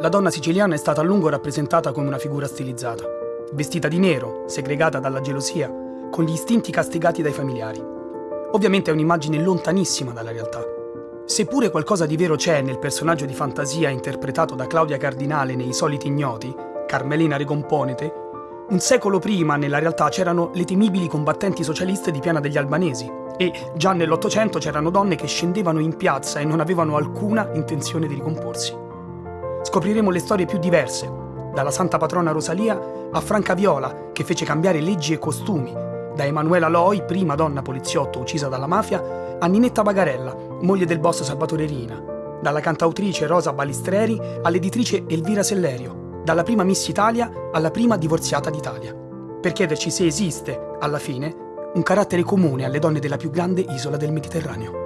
la donna siciliana è stata a lungo rappresentata come una figura stilizzata, vestita di nero, segregata dalla gelosia, con gli istinti castigati dai familiari. Ovviamente è un'immagine lontanissima dalla realtà. Seppure qualcosa di vero c'è nel personaggio di fantasia interpretato da Claudia Cardinale nei Soliti Ignoti, Carmelina Recomponete, un secolo prima nella realtà c'erano le temibili combattenti socialiste di Piana degli Albanesi e già nell'Ottocento c'erano donne che scendevano in piazza e non avevano alcuna intenzione di ricomporsi. Scopriremo le storie più diverse, dalla santa patrona Rosalia a Franca Viola, che fece cambiare leggi e costumi, da Emanuela Loi, prima donna poliziotto uccisa dalla mafia, a Ninetta Bagarella, moglie del boss Salvatore Rina, dalla cantautrice Rosa Balistreri all'editrice Elvira Sellerio, dalla prima Miss Italia alla prima divorziata d'Italia, per chiederci se esiste, alla fine, un carattere comune alle donne della più grande isola del Mediterraneo.